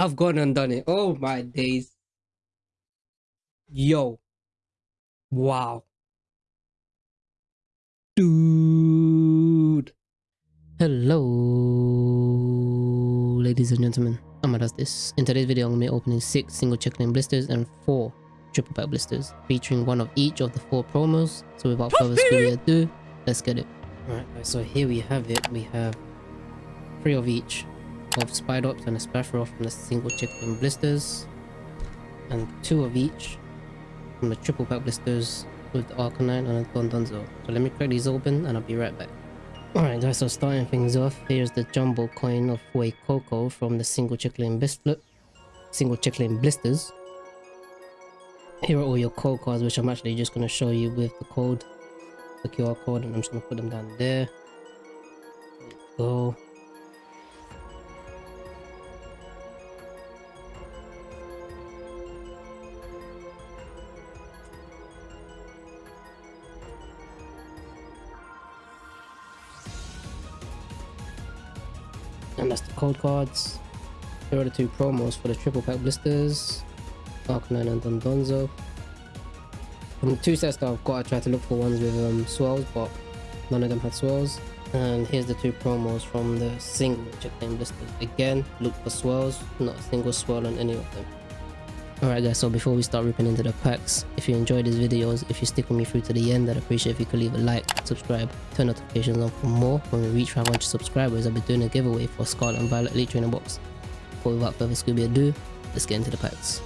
I've gone and done it. Oh my days. Yo. Wow. Dude. Hello, ladies and gentlemen. Amadas this. In today's video, I'm going to be opening 6 single checklane blisters and 4 triple pack blisters, featuring one of each of the 4 promos. So without further ado, let's get it. Alright guys, so here we have it. We have 3 of each of Spidops and a Spaffroth from the single checklane blisters, and 2 of each from the triple pack blisters with the Arcanine and the Dondozo. So let me crack these open and I'll be right back. Alright guys, so starting things off, here's the jumbo coin of Fuecoco from the single checklane blister, single checklane blisters. Here are all your code cards, which I'm actually just going to show you with the code, the QR code, and I'm just to put them down there. there go. Code cards. Here are the two promos for the triple pack blisters. Arcanine and Dondozo from the two sets that I've got I tried to look for ones with um, swells but none of them had swells and here's the two promos from the single checklane blisters. Again look for swells not a single swell on any of them Alright guys, so before we start ripping into the packs, if you enjoyed these videos, if you stick with me through to the end, I'd appreciate if you could leave a like, subscribe, turn notifications on for more. When we reach 500 subscribers, I'll be doing a giveaway for Scarlet and Violet Elite Trainer Box. But without further Scooby ado, let's get into the packs.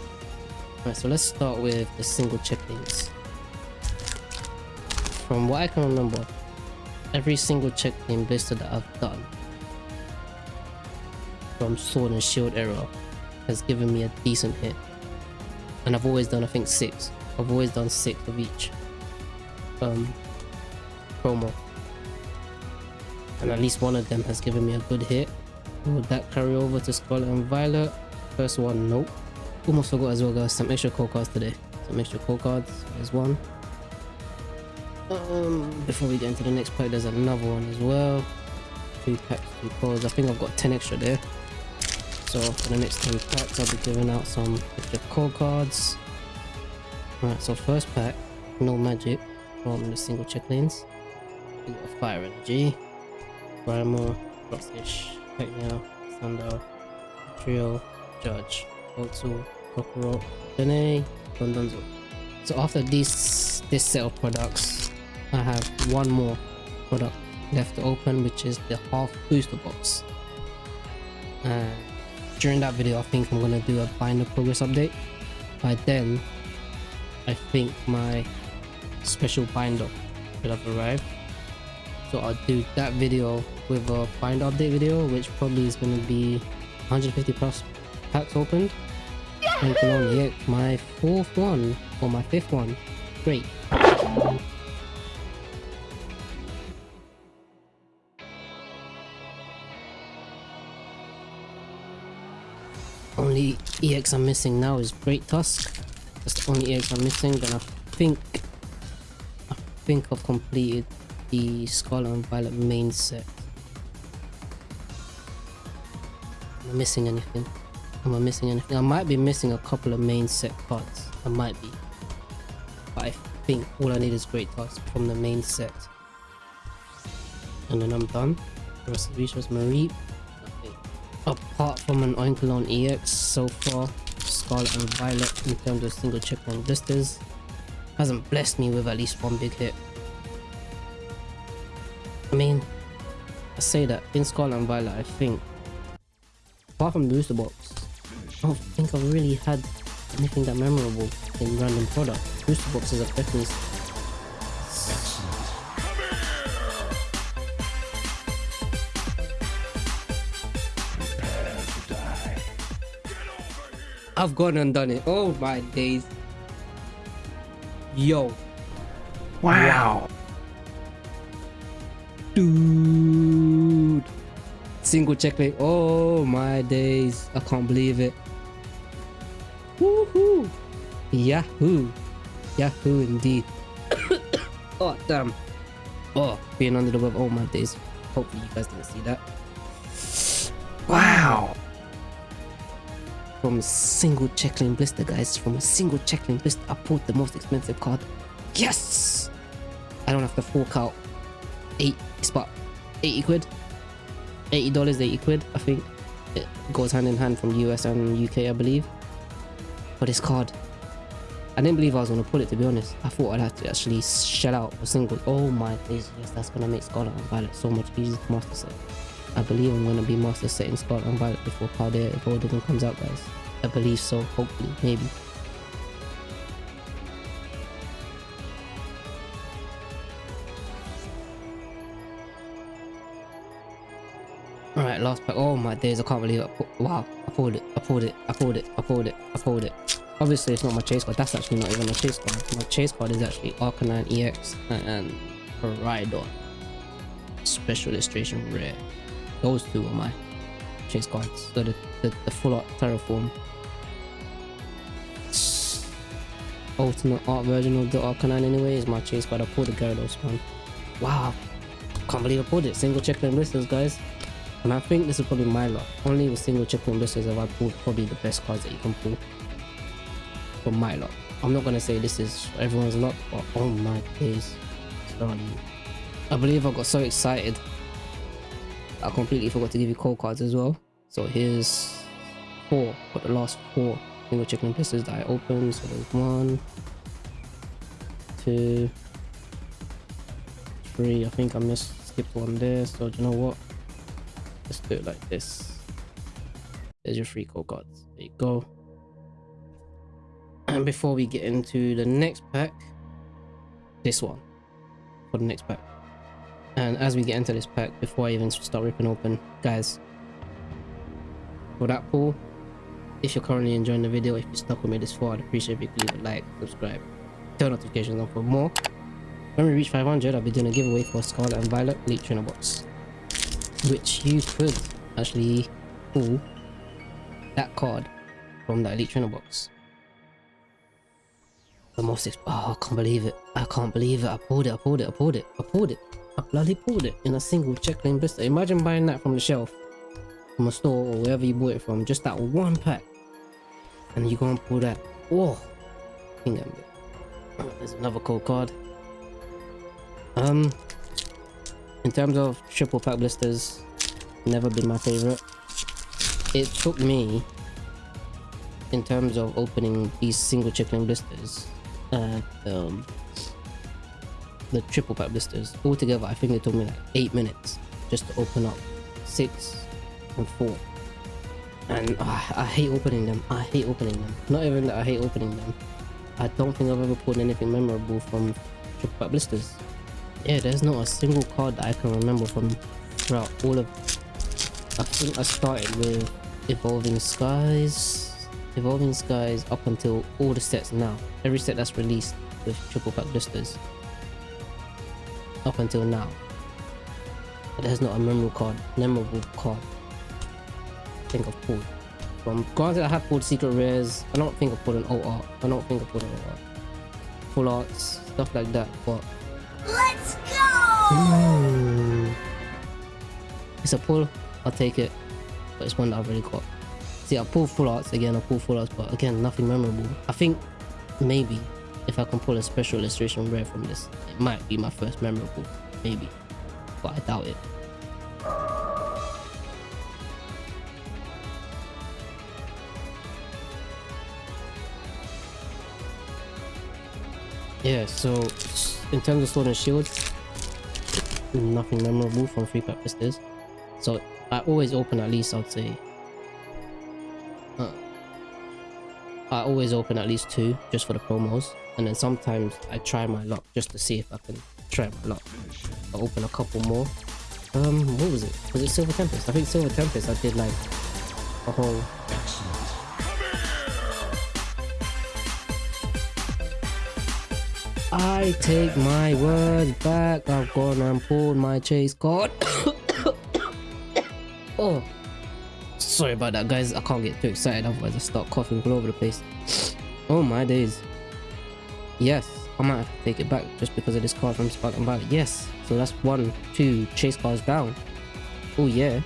Alright, so let's start with the single checklings. From what I can remember, every single checklane blister that I've done from Sword and Shield era has given me a decent hit and I've always done I think six. I've always done six of each um, promo. And at least one of them has given me a good hit. Would that carry over to Scarlet and Violet? First one nope. Almost forgot as well guys. Some extra code cards today. Some extra code cards there's one. Um before we get into the next pack there's another one as well. Three packs two codes I think I've got 10 extra there so for the next three packs I'll be giving out some extra core cards. Alright, so first pack, no magic from the single checklines. We got Fire Energy, Paramore, Rockfish, Peknia, Thunder, Trio, Judge, Otsu, Kokoro, Dene, Dondozo. So after this this set of products, I have one more product left to open which is the half booster box. And during that video, I think I'm gonna do a binder progress update. By then, I think my special binder will have arrived. So I'll do that video with a binder update video, which probably is gonna be 150 plus packs opened. And Cologne, my fourth one or my fifth one. Great. Only EX I'm missing now is Great Tusk. That's the only EX I'm missing. Then I think I think I've completed the Scarlet and Violet main set. Am I missing anything? Am I missing anything? I might be missing a couple of main set cards. I might be. But I think all I need is Great Tusk from the main set. And then I'm done. The rest of was Marie apart from an Oinkologne EX so far, Scarlet and Violet in terms of single checkpoint blisters hasn't blessed me with at least one big hit. I mean, I say that in Scarlet and Violet I think, apart from the booster box, I don't think I've really had anything that memorable in random product. Booster boxes have definitely I've gone and done it. Oh my days. Yo. Wow. Dude. Single checkmate. Oh my days. I can't believe it. Woohoo. Yahoo. Yahoo indeed. oh damn. Oh, being under the web. Oh my days. Hopefully you guys didn't see that. Wow. From a single checkling blister, guys. From a single checkling blister, I pulled the most expensive card. Yes! I don't have to fork out eight, about 80 quid. $80, 80 quid, I think. It goes hand in hand from the US and UK, I believe. For this card. I didn't believe I was going to pull it, to be honest. I thought I'd have to actually shell out a single. Oh my days, yes, that's going to make Scarlet and Violet so much easier to master set. I believe I'm going to be master setting Scarlet and Violet before Paldea Evolved comes out, guys. I believe so, hopefully, maybe. Alright, last pack. Oh my days, I can't believe it. Wow, I pulled it, I pulled it, I pulled it, I pulled it, I pulled it. Obviously, it's not my chase card. That's actually not even a chase card. My chase card is actually Arcanine EX and Rhydon. Special illustration rare. Those two are my chase cards. So the, the, the full art Terraform. Ultimate art version of the Arcanine anyway is my chase card. I pulled the Gyarados one. Wow. Can't believe I pulled it. Single check them blisters, guys. And I think this is probably my luck. Only with single checkpoint blisters have I pulled probably the best cards that you can pull. For my luck. I'm not gonna say this is everyone's luck, but oh my days. I believe I got so excited. I completely forgot to give you code cards as well. So here's four, but the last four single checkpoint blisters that I opened. So there's one, two, three. I think I missed skipped one there. So do you know what? Let's do it like this. There's your three code cards. There you go. And before we get into the next pack, this one for the next pack. And as we get into this pack, before I even start ripping open, guys, for that pull, if you're currently enjoying the video, if you stuck with me this far, I'd appreciate if you leave a like, subscribe, turn notifications on for more. When we reach 500, I'll be doing a giveaway for Scarlet and Violet Elite Trainer Box which you could actually pull that card from the Elite Trainer box. The most oh, I can't believe it. I can't believe it. I pulled it, I pulled it, I pulled it, I pulled it. I bloody pulled it in a single checkling blister. Imagine buying that from the shelf, from a store or wherever you bought it from, just that one pack. And you go and pull that. Oh, Kingambit. Oh, there's another cold card. Um, in terms of triple pack blisters, never been my favorite. It took me, in terms of opening these single chicken blisters, uh, um, the triple pack blisters, altogether I think it took me like 8 minutes just to open up 6 and 4. And uh, I hate opening them, I hate opening them. Not even that I hate opening them. I don't think I've ever pulled anything memorable from triple pack blisters yeah there's not a single card that i can remember from throughout all of i think i started with evolving skies evolving skies up until all the sets now every set that's released with triple pack blisters up until now. But there's not a memorable card memorable card. I think i've pulled from granted i have pulled secret rares. I don't think i've pulled an alt art. I don't think i've pulled an alt art. Full arts stuff like that but Let's go! It's a pull, I'll take it. But it's one that I've already got. See, I pull full arts again, I pull full arts, but again, nothing memorable. I think maybe if I can pull a special illustration rare from this, it might be my first memorable. Maybe. But I doubt it. Yeah, so in terms of sword and shield, nothing memorable from free pack blisters. So I always open at least I'd say uh, I always open at least two just for the promos and then sometimes I try my luck just to see if I can try my luck. I open a couple more. Um what was it? Was it Silver Tempest? I think Silver Tempest I did like a whole I take my words back. I've gone and pulled my chase card. oh, sorry about that, guys. I can't get too excited, otherwise I start coughing all over the place. Oh my days. Yes, I might have to take it back just because of this card from Spark and Yes, so that's one, two chase cars down. Oh yeah.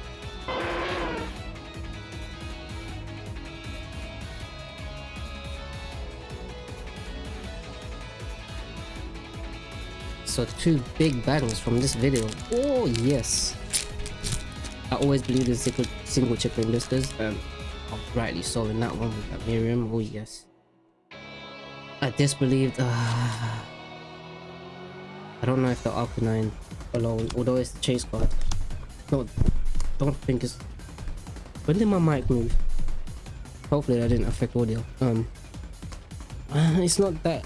So two big battles from this video. Oh yes. I always believe in single, single chip listers. Um, rightly so in that one with that Miriam. Oh yes. I disbelieved. Uh, I don't know if the Arcanine alone, although it's the chase card. No, don't think it's. When did my mic move? Hopefully that didn't affect audio. Um, it's not that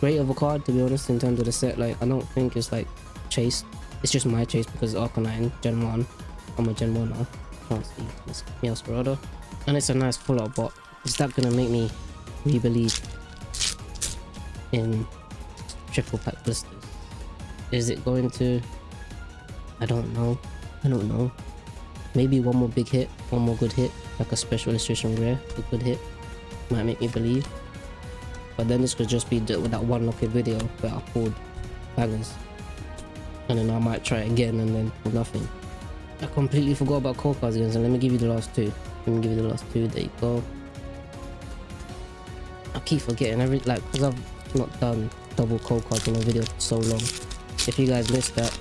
great of a card to be honest in terms of the set. Like I don't think it's like chase. It's just my chase because Arcanine Gen 1. I'm a Gen 1 now. Can't see this Meowscarada. And it's a nice full out bot. Is that gonna make me re-believe in triple pack blisters? Is it going to? I don't know. I don't know. Maybe one more big hit, one more good hit, like a special illustration rare, a good hit, might make me believe. But then this could just be the, that one lucky video where I pulled bangers. And then I might try again and then pull nothing. I completely forgot about core cards again, so let me give you the last two. Let me give you the last two, there you go. I keep forgetting every, like, because I've not done double cold cards in a video for so long. If you guys missed that,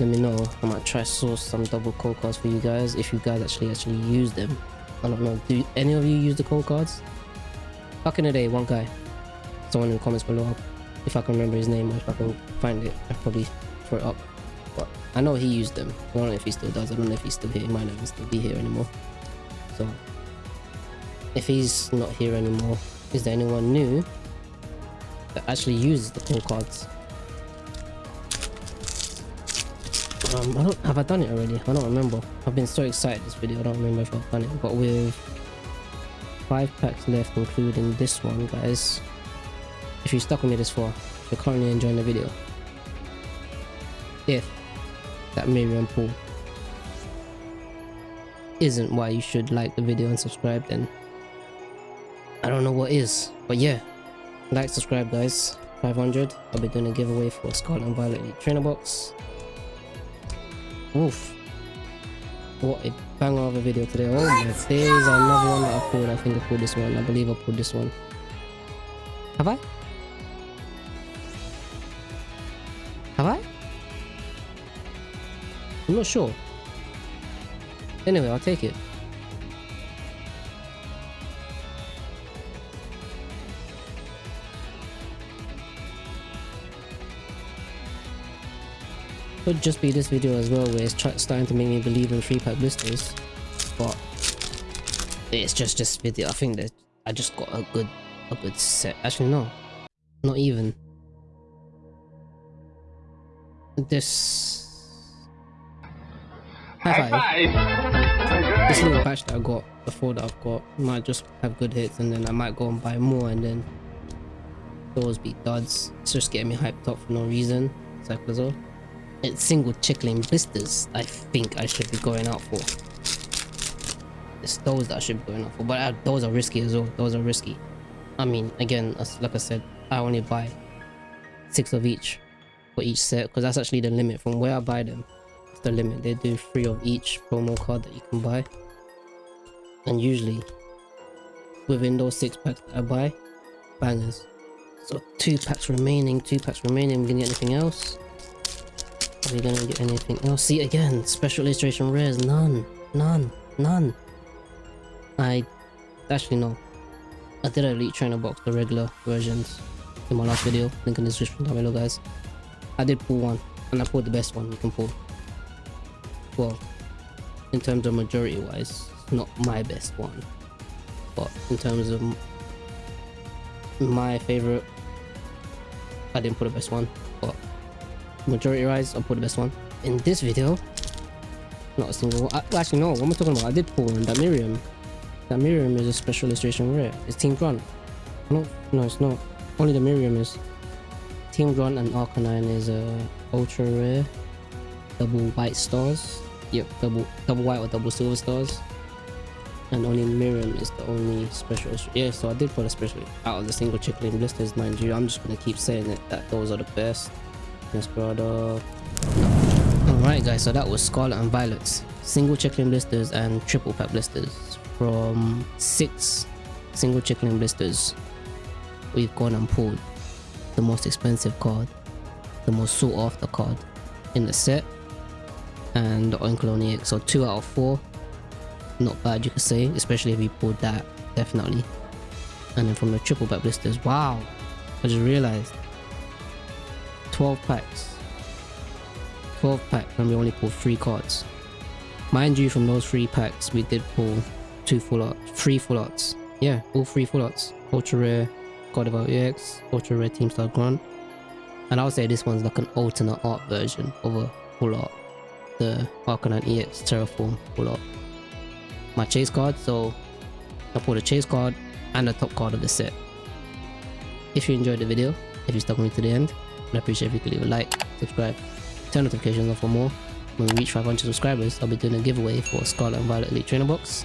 let me know. I might try source some double cold cards for you guys if you guys actually actually use them. I don't know. Do any of you use the cold cards? Back in the day, one guy, someone in the comments below, if I can remember his name or if I can find it, I'll probably throw it up. But I know he used them. I don't know if he still does. I don't know if he's still here. He might not even still be here anymore. So, if he's not here anymore, is there anyone new actually uses the cold cards? Um, I don't have I done it already? I don't remember. I've been so excited this video. I don't remember if I've done it. But with five packs left, including this one, guys. If you stuck with me this far, you're currently enjoying the video. If that Miriam pull isn't why you should like the video and subscribe, then I don't know what is. But yeah, like, subscribe, guys. 500. I'll be doing a giveaway for Scarlet and Violet Elite Trainer Box. Oof. What a banger of a video today. Oh my days, another one that I pulled. I think I pulled this one. I believe I pulled this one. Have I? Have I? I'm not sure. Anyway, I'll take it. Could just be this video as well where it's starting to make me believe in free pack blisters. But it's just this video. I think that I just got a good a good set. Actually no. Not even. This High five. This little patch that I got before that I've got might just have good hits and then I might go and buy more and then those be duds. It's just getting me hyped up for no reason. it's like Cyclazole. It's single chickling blisters I think I should be going out for. It's those that I should be going out for. But uh, those are risky as well. Those are risky. I mean, again, as, like I said, I only buy six of each for each set because that's actually the limit from where I buy them It's the limit. They do three of each promo card that you can buy. And usually, within those six packs that I buy, bangers. So two packs remaining, two packs remaining. We gonna get anything else? Are we gonna get anything Oh, See again, special illustration rares, none, none, none. I actually no. I did a elite trainer box, the regular versions, in my last video. Link in the description down below, guys. I did pull one, and I pulled the best one you can pull well in terms of majority wise not my best one but in terms of my favorite I didn't pull the best one majority wise I'll put the best one in this video not a single one. I, actually no what am I talking about I did pull one that Miriam that Miriam is a special illustration rare it's Team Grunt no no it's not only the Miriam is Team Grunt and Arcanine is a ultra rare double white stars Yep, double double white or double silver stars. And only Miriam is the only special. Yeah, so I did put a special out of the single chickling blisters, mind you. I'm just gonna keep saying it that those are the best. Desperado. Alright guys, so that was Scarlet and Violet's single chickling blisters and triple pack blisters from six single chickling blisters. We've gone and pulled the most expensive card the most sought after card in the set. And the Oinkologne EX, so 2 out of 4. Not bad you could say, especially if you pulled that, definitely. And then from the triple back blisters, wow! I just realized 12 packs. 12 packs and we only pulled 3 cards. Mind you from those 3 packs we did pull 2 full arts 3 full arts. Yeah all 3 full arts. Ultra rare Gardevoir EX ultra rare Team Star Grunt and I would say this one's like an alternate art version of a full art. The Arcanine EX Terraform full art. My chase card so I pulled a chase card and the top card of the set. If you enjoyed the video if you stuck with me to the end I'd appreciate if you could leave a like, subscribe, turn notifications on for more. When we reach 500 subscribers, I'll be doing a giveaway for Scarlet and Violet Elite Trainer Box.